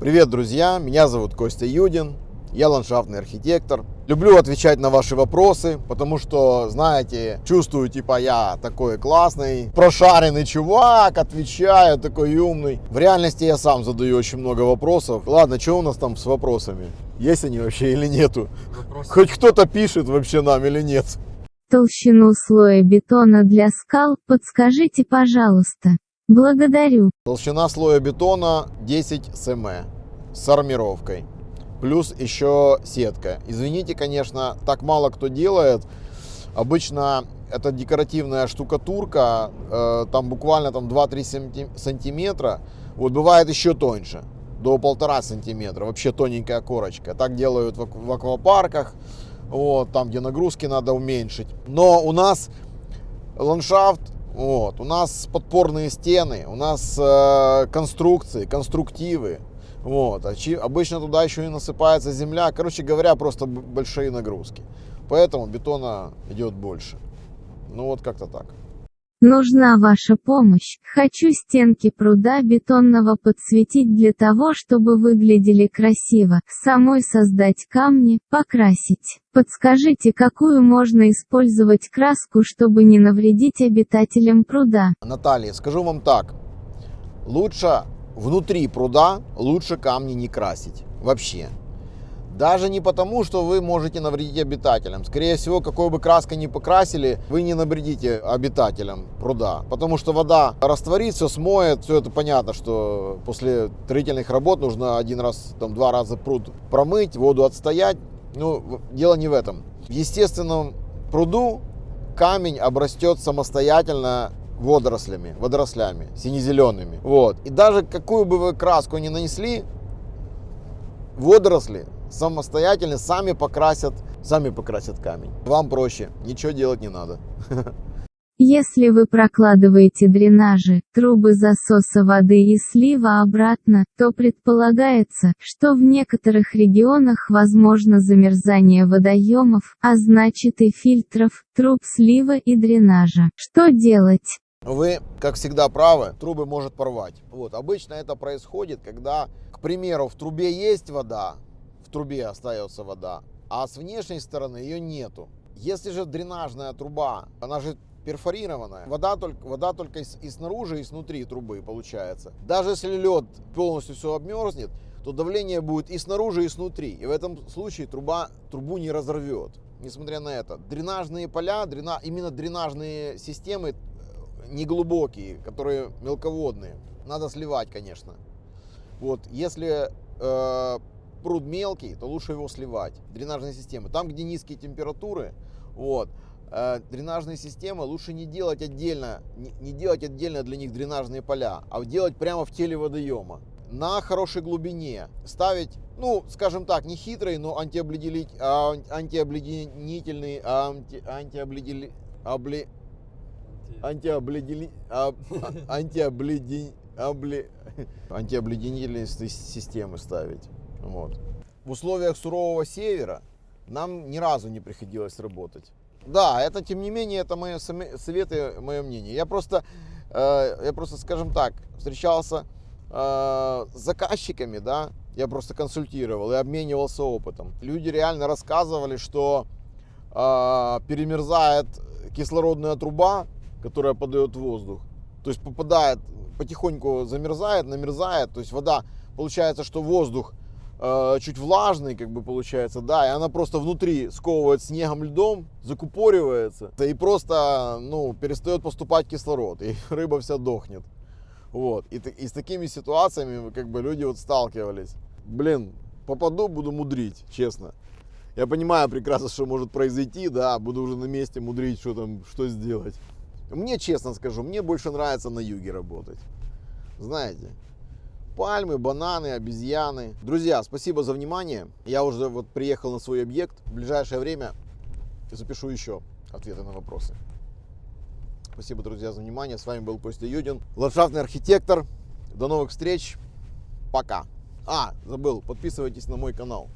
Привет, друзья! Меня зовут Костя Юдин, я ландшафтный архитектор. Люблю отвечать на ваши вопросы, потому что, знаете, чувствую, типа, я такой классный, прошаренный чувак, отвечаю, такой умный. В реальности я сам задаю очень много вопросов. Ладно, что у нас там с вопросами? Есть они вообще или нету? Вопросы. Хоть кто-то пишет вообще нам или нет? Толщину слоя бетона для скал подскажите, пожалуйста. Благодарю. Толщина слоя бетона 10 см с армировкой. Плюс еще сетка. Извините, конечно, так мало кто делает. Обычно это декоративная штукатурка, э, там буквально там 2-3 сантиметра. Вот бывает еще тоньше, до полтора сантиметра. Вообще тоненькая корочка. Так делают в, в аквапарках, вот, там, где нагрузки надо уменьшить. Но у нас ландшафт вот. У нас подпорные стены, у нас э, конструкции, конструктивы. Вот. Обычно туда еще и насыпается земля. Короче говоря, просто большие нагрузки. Поэтому бетона идет больше. Ну вот как-то так. Нужна ваша помощь. Хочу стенки пруда бетонного подсветить для того, чтобы выглядели красиво. Самой создать камни, покрасить. Подскажите, какую можно использовать краску, чтобы не навредить обитателям пруда? Наталья, скажу вам так. Лучше внутри пруда, лучше камни не красить. Вообще. Даже не потому, что вы можете навредить обитателям. Скорее всего, какой бы краской ни покрасили, вы не навредите обитателям пруда. Потому что вода растворится, смоет. Все это понятно, что после строительных работ нужно один раз, там, два раза пруд промыть, воду отстоять. Ну, дело не в этом. В естественном пруду камень обрастет самостоятельно водорослями, водорослями, сине-зелеными. Вот. И даже какую бы вы краску ни нанесли, водоросли самостоятельно сами покрасят, сами покрасят камень. Вам проще, ничего делать не надо. Если вы прокладываете дренажи, трубы засоса воды и слива обратно, то предполагается, что в некоторых регионах возможно замерзание водоемов, а значит и фильтров, труб слива и дренажа. Что делать? Вы, как всегда, правы, трубы может порвать. Вот, обычно это происходит, когда, к примеру, в трубе есть вода, трубе остается вода, а с внешней стороны ее нету. Если же дренажная труба, она же перфорированная, вода только, вода только и, и снаружи, и снутри трубы получается. Даже если лед полностью все обмерзнет, то давление будет и снаружи, и снутри. И в этом случае труба, трубу не разорвет. Несмотря на это, дренажные поля, дрена, именно дренажные системы э, неглубокие, которые мелководные, надо сливать, конечно. Вот, если э, пруд мелкий, то лучше его сливать. Дренажные системы. Там, где низкие температуры, вот, э, дренажные системы лучше не делать отдельно, не, не делать отдельно для них дренажные поля, а делать прямо в теле водоема. На хорошей глубине ставить, ну, скажем так, не хитрый, но антиобледенитель, а, антиобледенительный, а, анти, системы ставить. Вот. В условиях сурового севера нам ни разу не приходилось работать. Да, это тем не менее, это мои советы, мое мнение. Я просто, э, я просто, скажем так, встречался э, с заказчиками, да, я просто консультировал и обменивался опытом. Люди реально рассказывали, что э, перемерзает кислородная труба, которая подает воздух. То есть попадает, потихоньку замерзает, намерзает. То есть вода, получается, что воздух Э, чуть влажный, как бы получается, да, и она просто внутри сковывает снегом, льдом, закупоривается, и просто, ну, перестает поступать кислород, и рыба вся дохнет. Вот, и, и с такими ситуациями, как бы, люди вот сталкивались. Блин, попаду, буду мудрить, честно. Я понимаю прекрасно, что может произойти, да, буду уже на месте мудрить, что там, что сделать. Мне, честно скажу, мне больше нравится на юге работать. Знаете, пальмы, бананы, обезьяны. Друзья, спасибо за внимание. Я уже вот приехал на свой объект. В ближайшее время запишу еще ответы на вопросы. Спасибо, друзья, за внимание. С вами был Костя Юдин, ландшафтный архитектор. До новых встреч. Пока. А, забыл, подписывайтесь на мой канал.